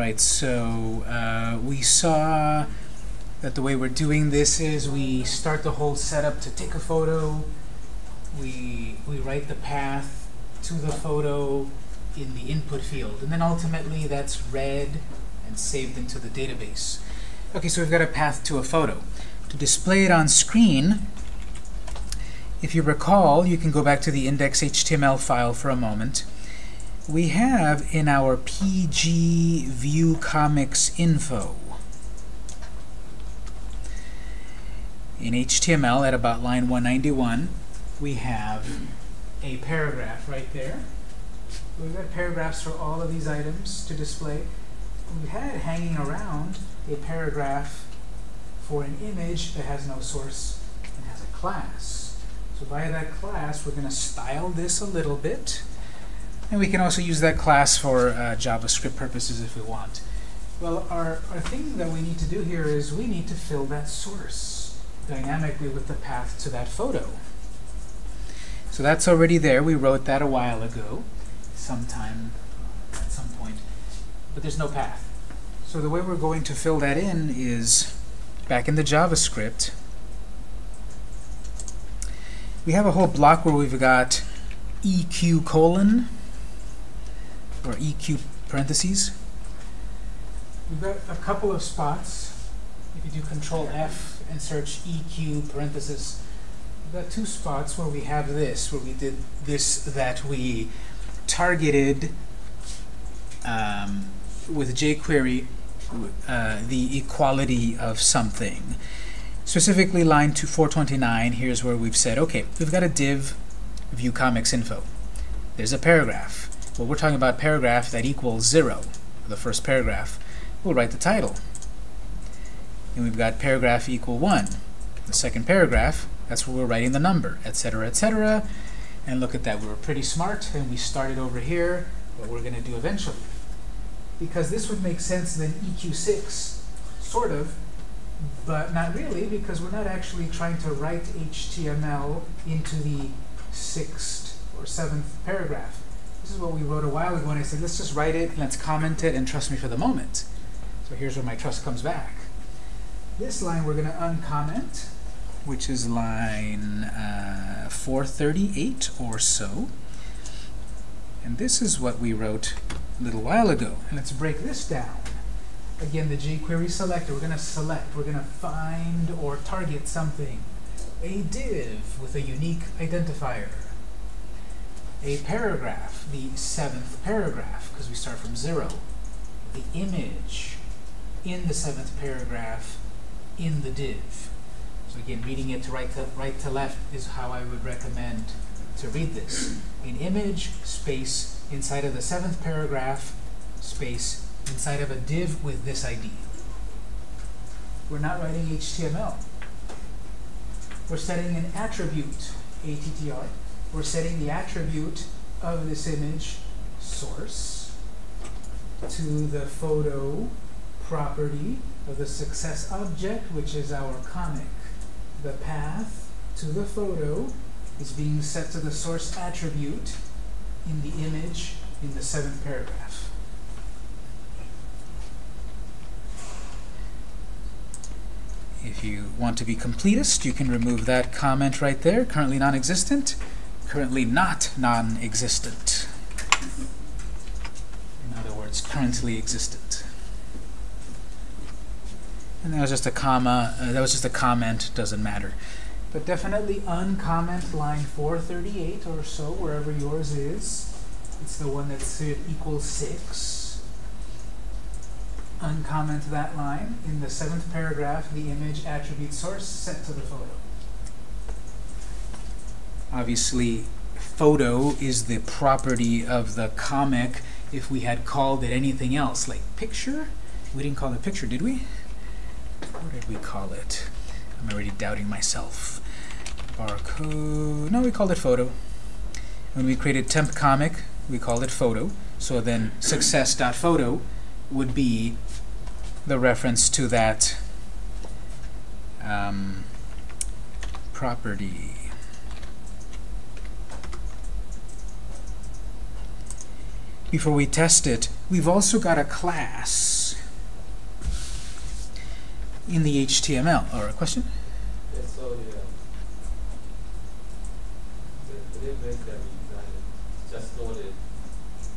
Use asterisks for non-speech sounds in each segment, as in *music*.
right, so uh, we saw that the way we're doing this is we start the whole setup to take a photo, we, we write the path to the photo in the input field, and then ultimately that's read and saved into the database. Okay, so we've got a path to a photo. To display it on screen, if you recall, you can go back to the index.html file for a moment. We have in our pg view comics info in HTML at about line 191, we have a paragraph right there. We've got paragraphs for all of these items to display. We had hanging around a paragraph for an image that has no source and has a class. So by that class, we're going to style this a little bit. And we can also use that class for uh, JavaScript purposes if we want. Well, our, our thing that we need to do here is we need to fill that source dynamically with the path to that photo. So that's already there. We wrote that a while ago, sometime at some point. But there's no path. So the way we're going to fill that in is back in the JavaScript. We have a whole block where we've got EQ colon or EQ parentheses. We've got a couple of spots. If you do Control F and search EQ parentheses, we've got two spots where we have this, where we did this that we targeted um, with jQuery uh, the equality of something. Specifically, line to 429, here's where we've said, okay, we've got a div view comics info. There's a paragraph. Well, we're talking about paragraph that equals 0, the first paragraph. We'll write the title. And we've got paragraph equal 1. The second paragraph, that's where we're writing the number, etc., etc. And look at that, we were pretty smart, and we started over here, what we're going to do eventually. Because this would make sense than EQ6, sort of, but not really, because we're not actually trying to write HTML into the sixth or seventh paragraph. This is what we wrote a while ago, and I said, let's just write it, let's comment it, and trust me for the moment. So here's where my trust comes back. This line we're going to uncomment, which is line uh, 438 or so. And this is what we wrote a little while ago. And let's break this down. Again, the jQuery selector, we're going to select, we're going to find or target something. A div with a unique identifier. A paragraph, the seventh paragraph, because we start from zero. The image in the seventh paragraph in the div. So again, reading it to right to right to left is how I would recommend to read this. An image, space, inside of the seventh paragraph, space, inside of a div with this ID. We're not writing HTML. We're setting an attribute, ATTR. We're setting the attribute of this image, source, to the photo property of the success object, which is our comic. The path to the photo is being set to the source attribute in the image in the seventh paragraph. If you want to be completist, you can remove that comment right there, currently non-existent, currently not non-existent. In other words, currently existent. And that was just a comma, uh, that was just a comment, doesn't matter. But definitely uncomment line 438 or so, wherever yours is. It's the one that's equals 6. Uncomment that line. In the seventh paragraph, the image attribute source set to the photo. Obviously, photo is the property of the comic if we had called it anything else, like picture. We didn't call it picture, did we? What did we call it? I'm already doubting myself. Barcode. No, we called it photo. When we created temp comic, we called it photo. So then success.photo would be the reference to that um, property. Before we test it, we've also got a class in the HTML. Or a question? Yeah, so the, the, the that we just stored it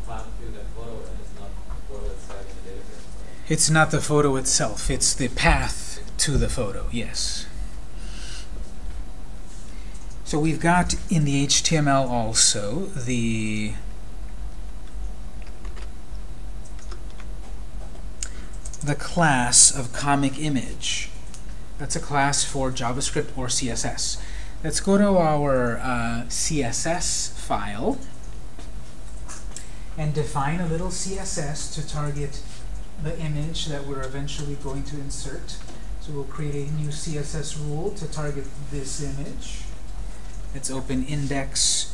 path to photo and it's not the photo itself in the database. It's not the photo itself, it's the path to the photo, yes. So we've got in the HTML also the the class of comic image. That's a class for JavaScript or CSS. Let's go to our uh, CSS file and define a little CSS to target the image that we're eventually going to insert. So we'll create a new CSS rule to target this image. Let's open index.css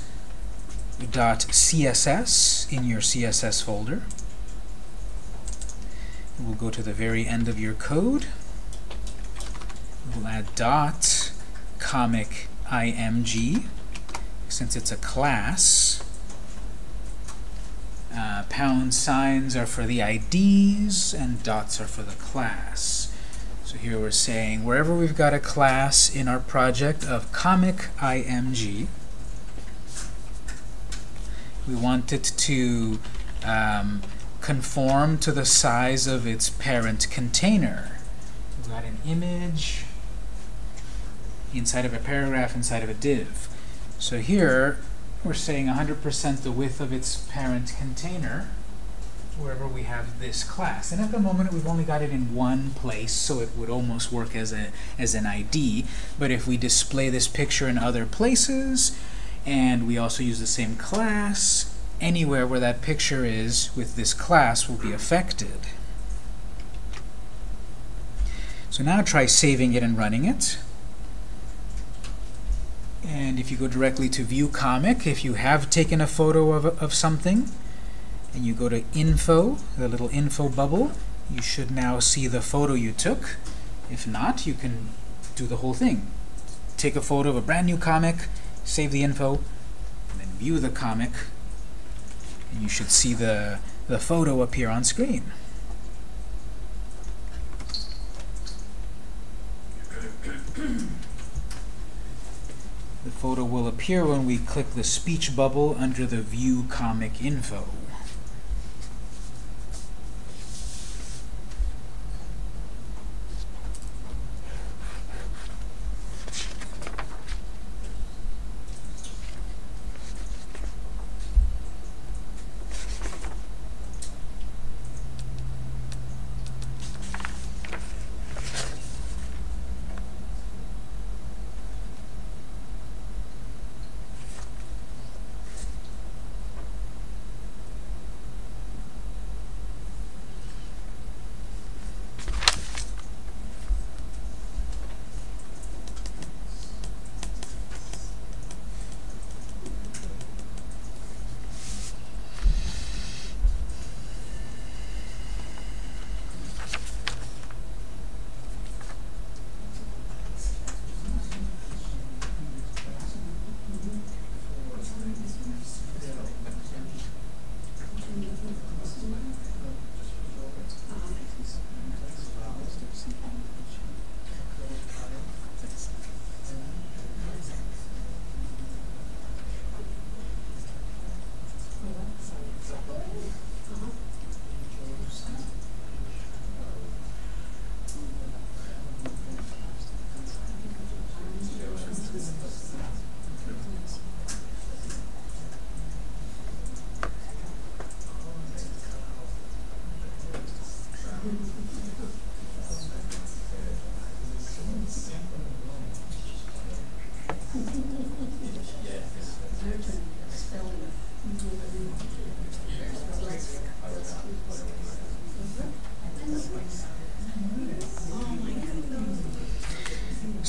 in your CSS folder. We'll go to the very end of your code. We'll add dot comic img since it's a class. Uh, pound signs are for the IDs, and dots are for the class. So here we're saying wherever we've got a class in our project of comic img, we want it to um, conform to the size of its parent container. We've got an image inside of a paragraph inside of a div. So here, we're saying 100% the width of its parent container wherever we have this class. And at the moment, we've only got it in one place, so it would almost work as, a, as an ID. But if we display this picture in other places, and we also use the same class, anywhere where that picture is with this class will be affected. So now try saving it and running it. And if you go directly to View Comic, if you have taken a photo of, of something, and you go to Info, the little info bubble, you should now see the photo you took. If not, you can do the whole thing. Take a photo of a brand new comic, save the info, and then view the comic, you should see the, the photo appear on screen. The photo will appear when we click the speech bubble under the View Comic Info.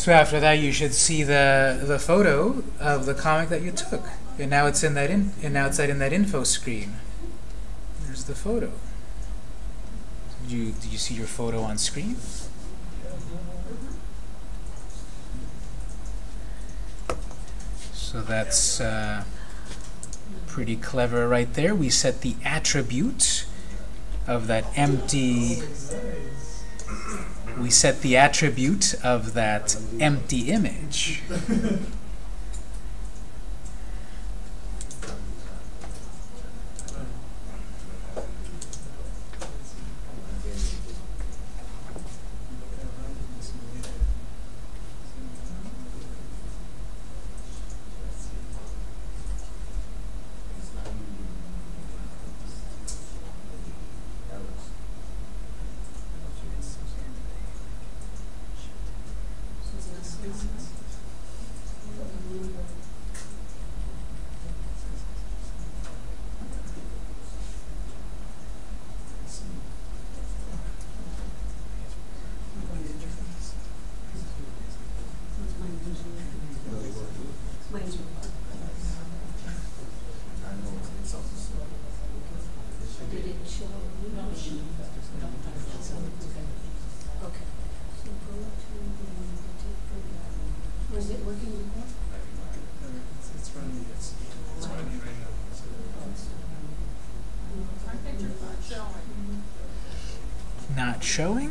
So after that, you should see the the photo of the comic that you took, and now it's in that in and now it's in that info screen. There's the photo. Do you do you see your photo on screen? So that's uh, pretty clever right there. We set the attribute of that empty we set the attribute of that empty image. *laughs* showing?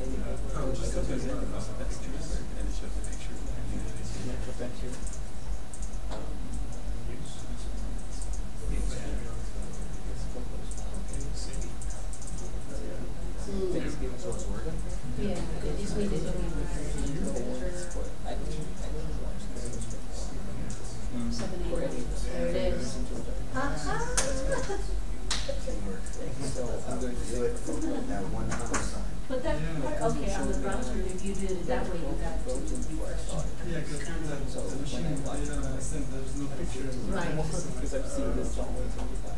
Mm. Yeah.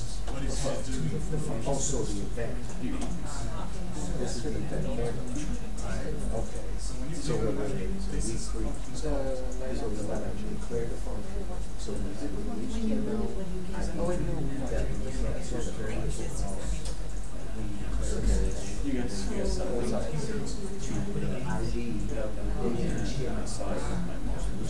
what is, what is it doing? Also the event. This is the event. Okay, so so we The, so like, we're gonna declare the function. So we do HTML, Oh, wait, no. that we can, so the very. We that You guys, you guys saw what's up. to put an ID in the HTML side, which is the top. And we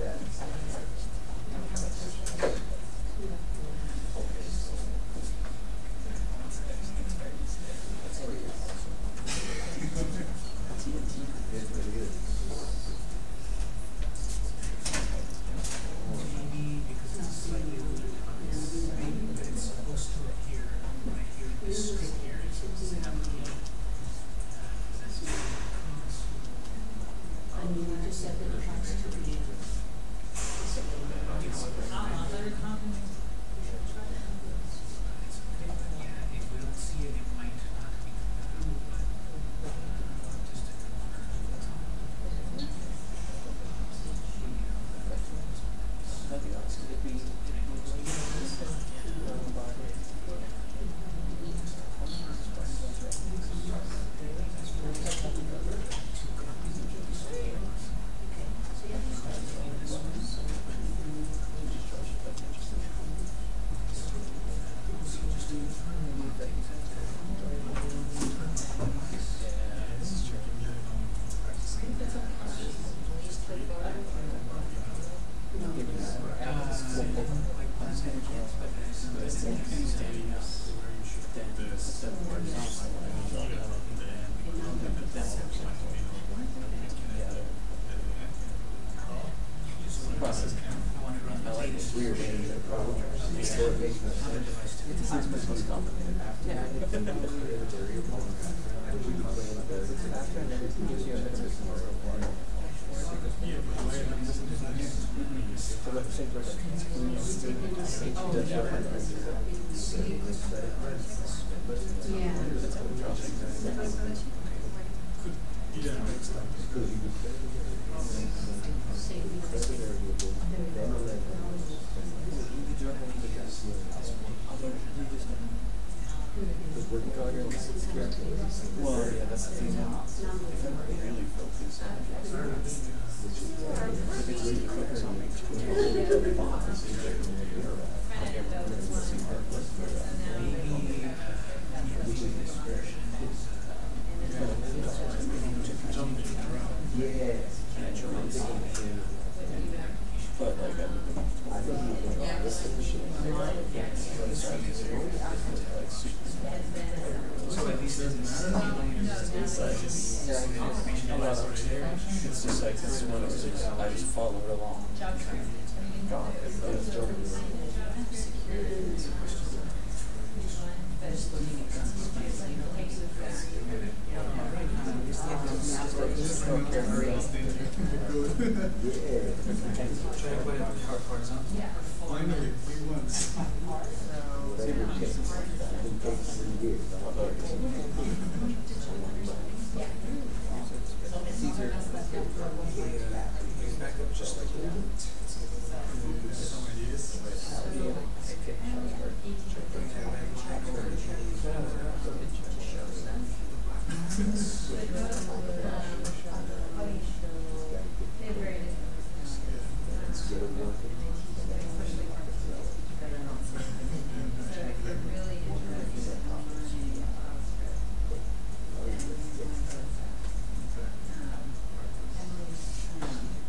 it out. You do. Step, I'm skip that. It really is. Maybe because it's a slightly older device, right? But it's supposed to appear right here, this screen here, it's supposed to have the, uh, that's the console. And you just set the device to instead of horizontal, I can draw that up in the end. But that's actually yeah, the process can. I like it. Weird. Historic base. It's not supposed to be Yeah. After, and then it gives you a bit of a more reward. So let's say for when you student, it does your Well, yeah, that's the thing. If I'm really focused on it, if it's really focused on me, but like I think you can draw this shit. So at least it doesn't matter. It's like, it's, I'm not upstairs. It's just like, it's one of those, I just follow it along. God, it goes. To put it hor- horizontal. Finally, we won. Back up just like that. Some ideas.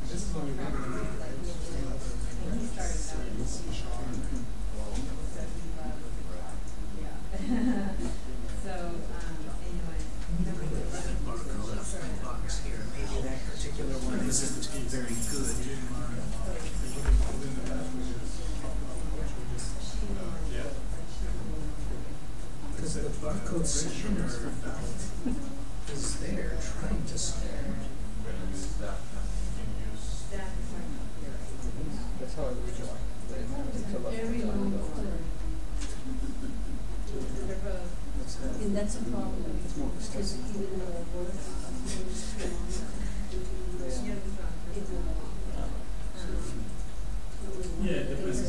This is only one. So, um, anyway. Barcode of box here, maybe that particular one isn't very good. Because the barcode scanner is there trying to scan. That's how I originally. Very long color. And that's a problem, because even though I work, it will. Yeah, it depends.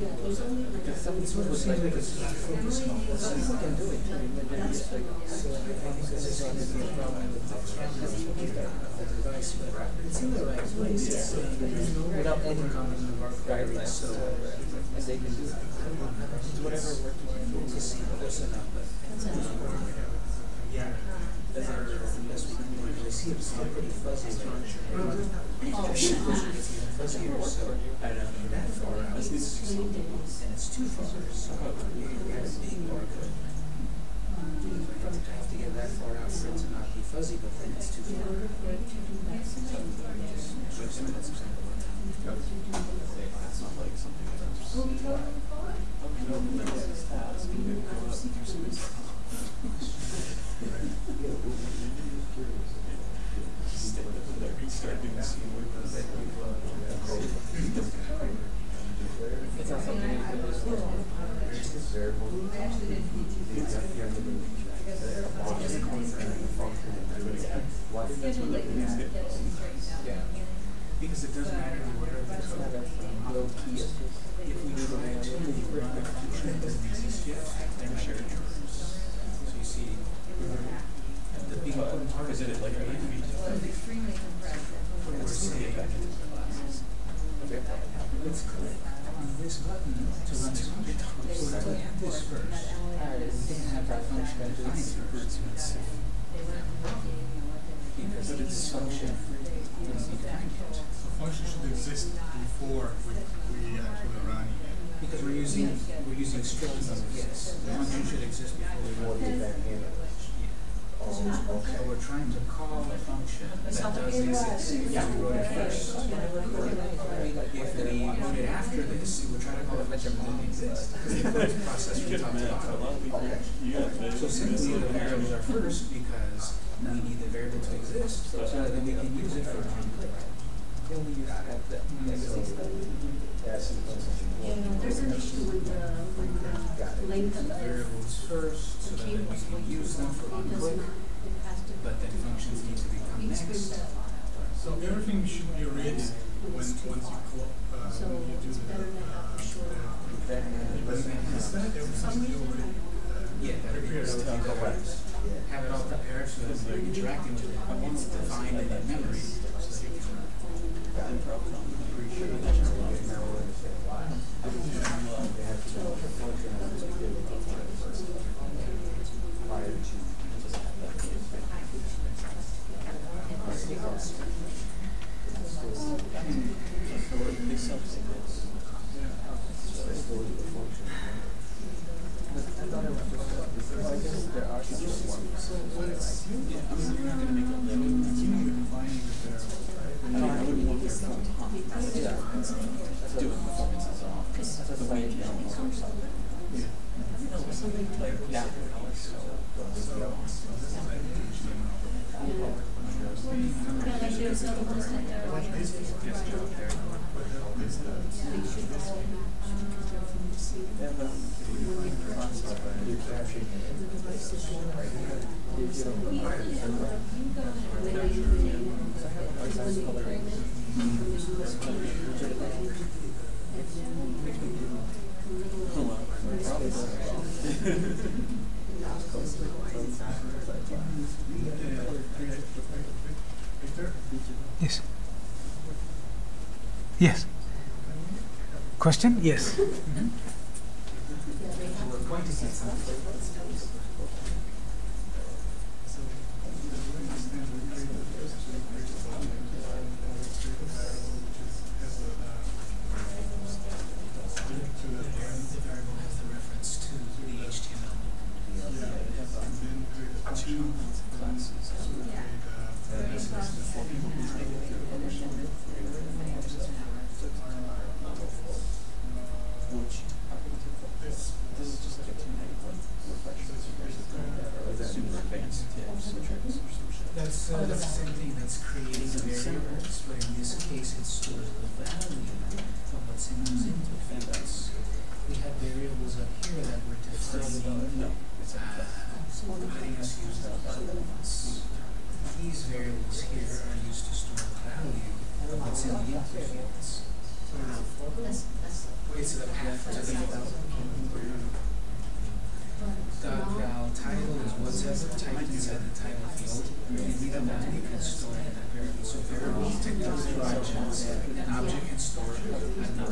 Yeah, there's only like. Because some people would like, because some people can do it, it's so I think this is going to be a problem with the device, but It's in the right place, it's saying there's no Without any comment in the guidelines, so. and they can do it. It's whatever works. We'll see, close enough. Yeah, that's our best we can do, I see it's still pretty fuzzy oh. Structure. Fuzzier, so. I don't know, that far out. And it's too far, so. You have a big barcode. I have to get that far out for it to not be fuzzy, but then it's too far. Just show that's exactly what That's not like something that's no, that's his task, you can go up and do some stuff. Stay with there, start doing the scene with It's not something you can just. Yeah, because it doesn't matter where It's not code. a low key. If we do the activity, we're not going to treat them as a shift, So you see, the big important part Is is it like feet? extremely compressed. we're click on this button to run this computer. So I click this first. Then I got function that defines the root itself. Because it is function will be behind function should exist before we, we actually run it. Because we're using we're using strings. Yes, the function should exist before we run it. So we're trying to call a function that does exist. If we wrote it first. If we wrote it after this, we're trying to call a function that doesn't exist. Because the process we talked about. So simply the variables are first because we need the variable to exist. So that then we can use it for a template. And there's an issue with the, with the length of the variables first, so that we can use them for onclick but then functions need to become next. So everything should be read when once you call, uh, so when you do the, uh, the event. Is be already uh, yeah. Have it all prepared so that you're interacting with it. It's defined in memory. So you can I'm pretty sure that's to Yes. Yes. Question? Yes. Mm -hmm.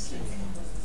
Sim.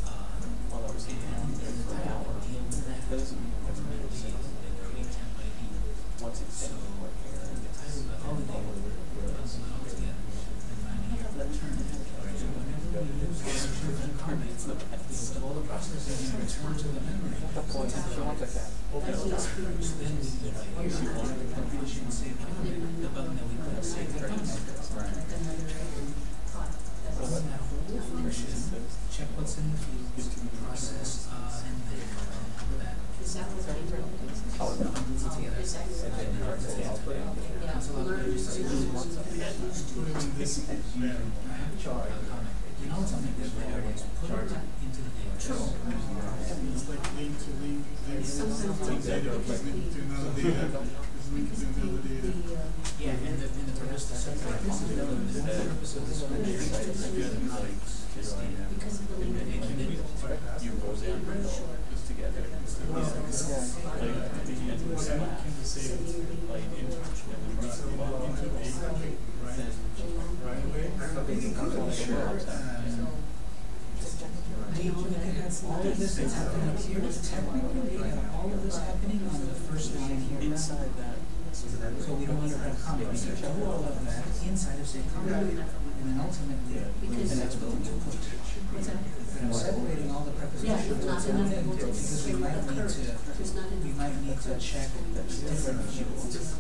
Don't need to have comment, we can do all of that. Inside of say comment, and then ultimately, and that's what we do put. What's? And I'm separating all the Yeah, prepositions not into one enough thing, because we might need to, There's not we might need to check different fields,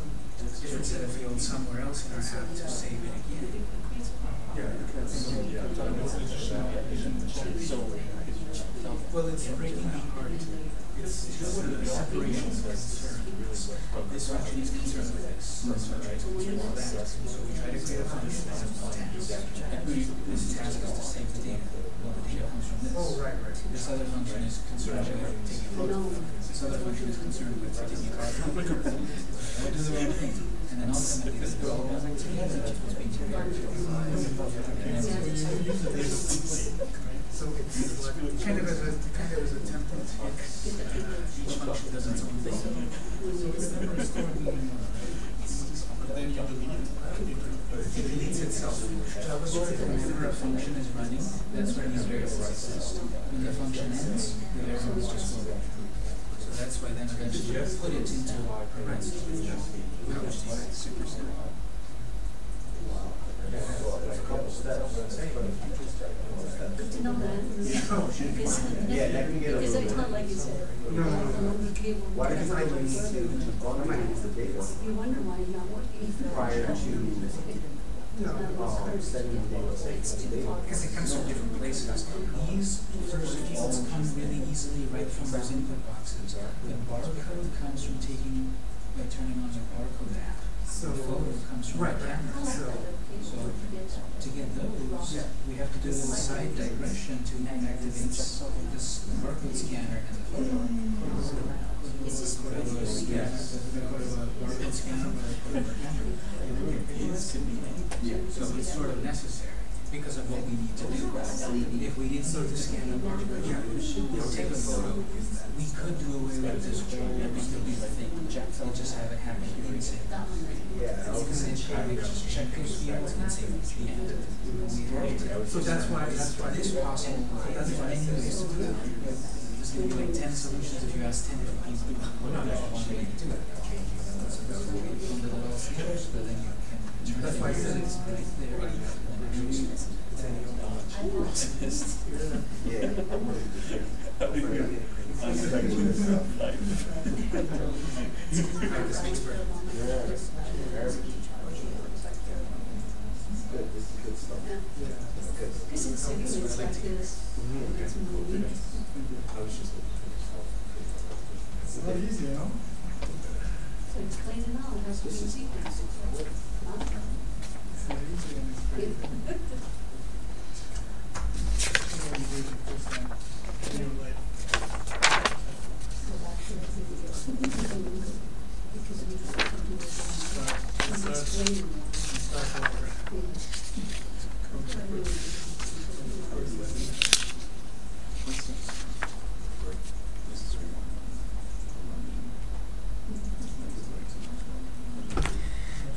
different set of fields somewhere else in our app to save it again. So, Well, it's breaking apart. It's just the separation is concerned. This function is concerned with this. This tries to control that. So we try to create a function that task. This task is to save the data. Well, the data comes from this. Oh, right, right. This other function is concerned with taking a photo. This other function is concerned with taking a card. They do the wrong thing. And then ultimately, this is all together. That's what's being compared to. And then So it's kind of as a, kind of as a template. Each function does its own thing. So it's never stored in but then it. Deletes itself. JavaScript, whenever a function is running, that's where these variables exist. When the function ends, the variables just go away. So that's why then eventually you put it into parentheses. Good to know that. Because, Yeah, that can get because little it's not like you said. No, no, no. Why do you think we need to, well, I the data You wonder why you're not working. prior to, setting the It's too far. Because it comes from different places. These first fields come really easily right from those input boxes. The barcode comes from taking, by turning on the barcode app. The photo comes from the camera. So to get those, we have to do a little side digression to activate this barcode scanner and the photo. It's just Go to a- yeah, go to a barcode scanner. Or go to a camera. So it's sort of necessary because of what we need to do. If we need to scan the barcode, or take a photo, we could do away with this whole thing. We'll just have it happen say, we just check those fields and say it's the end. To- So that's why, that's why. This possible, that's why many ways to do it. There's gonna be like ten solutions if you ask ten different people. To that's why I said it's- right there. And then use it. Practice makes perfect. Good, this is good stuff. Good. Because it's, it's like this. It's moving. It's not easy, you know? So explain it now, it has to be in остановить время.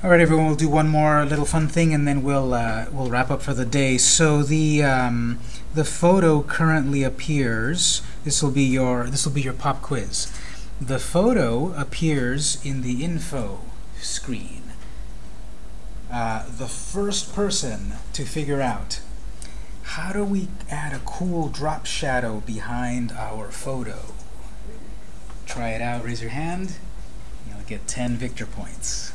All right, everyone. We'll do one more little fun thing, and then we'll uh, we'll wrap up for the day. So the um, the photo currently appears. This will be your this will be your pop quiz. the photo appears in the info screen. Uh, the first person to figure out how do we add a cool drop shadow behind our photo? Try it out, raise your hand. You'll get 10 Victor points.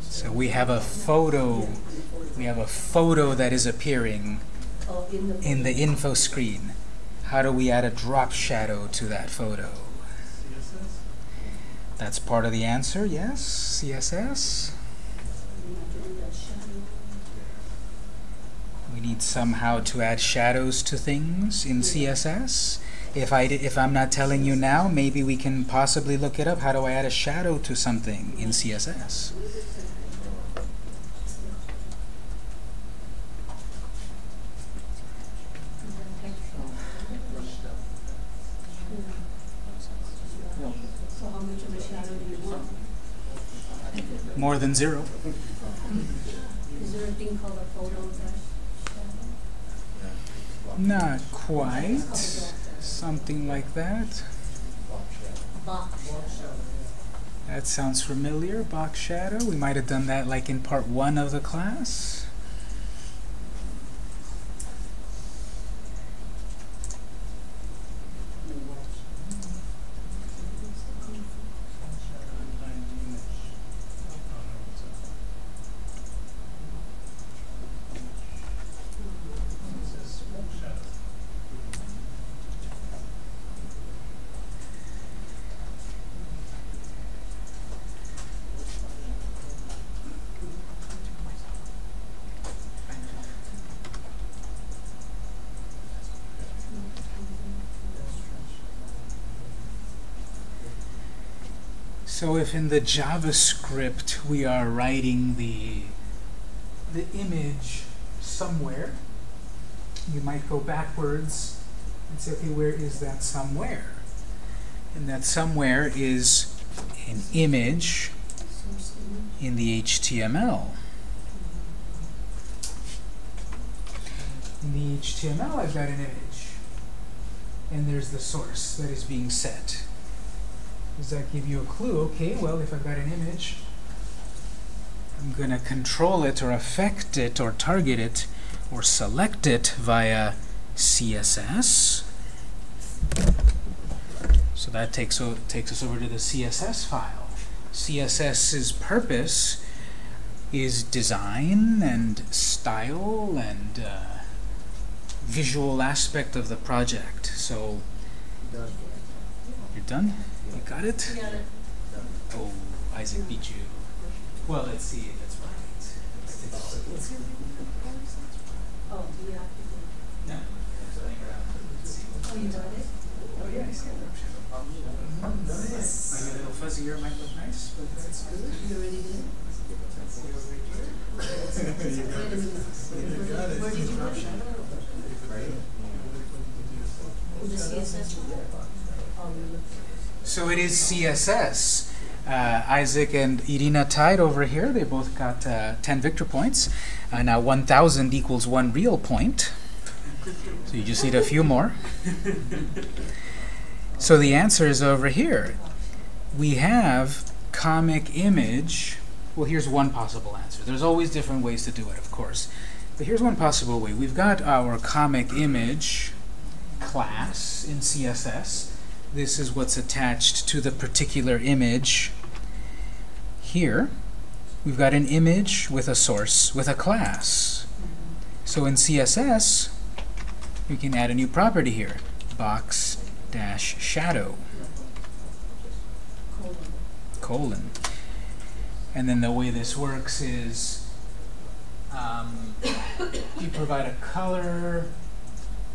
So we have a photo, we have a photo that is appearing in the. in the info screen. How do we add a drop shadow to that photo? That's part of the answer, yes, CSS. You have to do that shadow. We need somehow to add shadows to things in CSS. If I if I'm not telling you now, maybe we can possibly look it up. How do I add a shadow to something in CSS? So how much of a shadow do you want? More than zero. Is there a thing called a photo dash shadow? Not quite. Something like that. That sounds familiar. Box shadow. We might have done that like in part one of the class. Behind the image. I don't know what's up. It says smoke shadow. So if in the JavaScript we are writing the the image somewhere, you might go backwards and say, okay, where is that somewhere? And that somewhere is an image in the HTML. In the HTML, I've got an image. And there's the source that is being set. Does that give you a clue? Okay, well, if I've got an image, I'm going to control it or affect it or target it or select it via CSS. So that takes, takes us over to the CSS file. CSS's purpose is design and style and uh, visual aspect of the project. So you're done? You got it? You got it. Oh, Isaac beat you. Well, let's see. That's right. Let's take a look. Let's. Oh, do you have to do? No, I'm playing around. Let's see. Oh, you got it? Oh yeah, I see it. Might be a little fuzzier, might look nice, but that's good. You already did? See over here? Wait a minute. Where did- Where did you put it? In the CSS? Oh, you looked. So it is CSS. Uh, Isaac and Irina tied over here. They both got uh, 10 victor points. Uh, now 1,000 equals one real point. So you just need a few more. So the answer is over here. We have comic image. Well, here's one possible answer. There's always different ways to do it, of course. But here's one possible way. We've got our comic image class in CSS. This is what's attached to the particular image. Here, we've got an image with a source with a class. So in CSS, we can add a new property here, box dash shadow Colon. And then the way this works is um, *coughs* you provide a color,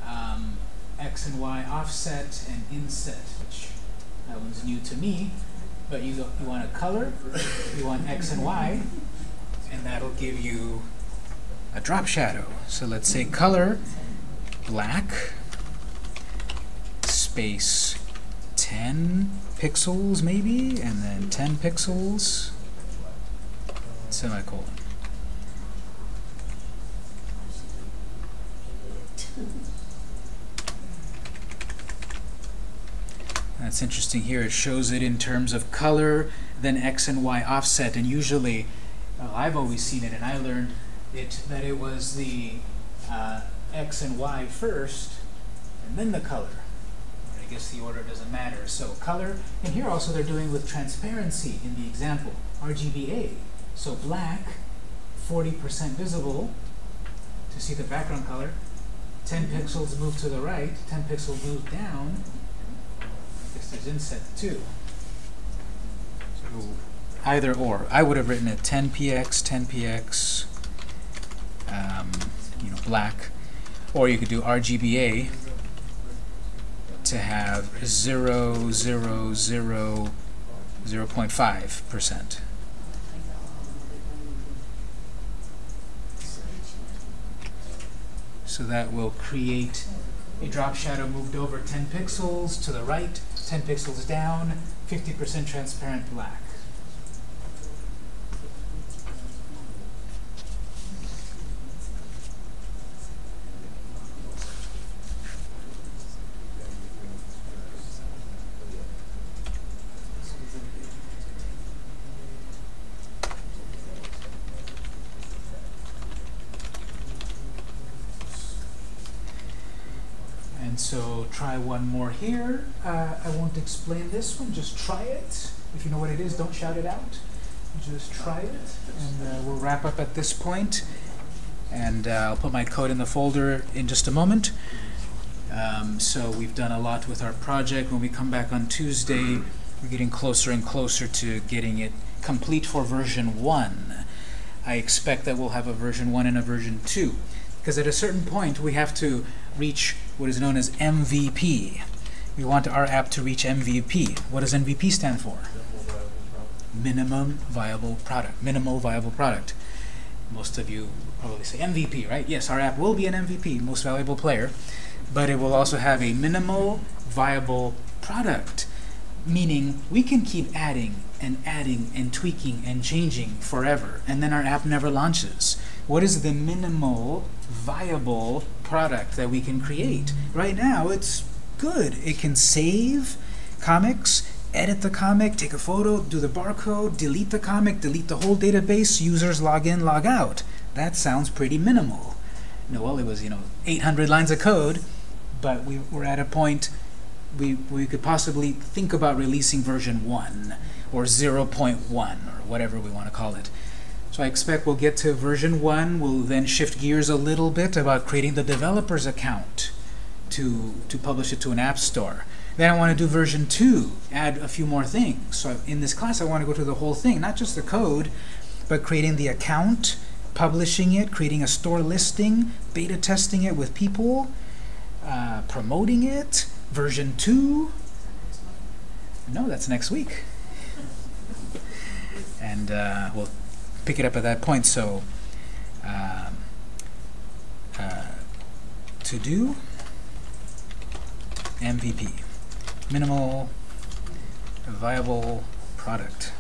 um, x and y offset, and inset, that one's new to me. But you, you want a color, you want x and y, and that'll give you a drop shadow. So let's say color black space 10 pixels maybe, and then 10 pixels, semicolon. That's interesting here. It shows it in terms of color, then x and y offset, and usually, I've always seen it, and I learned it that it was the uh, x and y first, and then the color. I guess the order doesn't matter. So color, and here also they're doing with transparency in the example, RGBA. So black, 40% visible to see the background color. 10 pixels move to the right, 10 pixels move down. I guess there's inset too. So either or. I would have written it 10px, 10px, um, you know, black. Or you could do RGBA to have 0, 0, 0, 0.5%. So that will create a drop shadow moved over 10 pixels to the right, 10 pixels down, 50% transparent black. And so try one more here. Uh, I won't explain this one, just try it. If you know what it is, don't shout it out. Just try it, and uh, we'll wrap up at this point. And uh, I'll put my code in the folder in just a moment. Um, so we've done a lot with our project. When we come back on Tuesday, we're getting closer and closer to getting it complete for version 1. I expect that we'll have a version 1 and a version 2. Because at a certain point, we have to reach what is known as MVP. We want our app to reach MVP. What does MVP stand for? Minimum viable product. Minimal viable product. Most of you probably say MVP, right? Yes, our app will be an MVP, most valuable player, but it will also have a minimal viable product, meaning we can keep adding and adding and tweaking and changing forever, and then our app never launches. What is the minimal viable product that we can create? Right now, it's good. It can save comics, edit the comic, take a photo, do the barcode, delete the comic, delete the whole database, users log in, log out. That sounds pretty minimal. Know, well, it was, you know, 800 lines of code, but we, we're at a point we, we could possibly think about releasing version 1 or 0.1 or whatever we want to call it. So I expect we'll get to version 1. We'll then shift gears a little bit about creating the developer's account to, to publish it to an app store. Then I want to do version 2, add a few more things. So in this class, I want to go through the whole thing, not just the code, but creating the account, publishing it, creating a store listing, beta testing it with people, uh, promoting it, version 2. No, that's next week. *laughs* And uh, we'll pick it up at that point. So um, uh, to do MVP, minimal viable product.